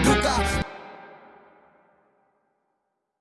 educar.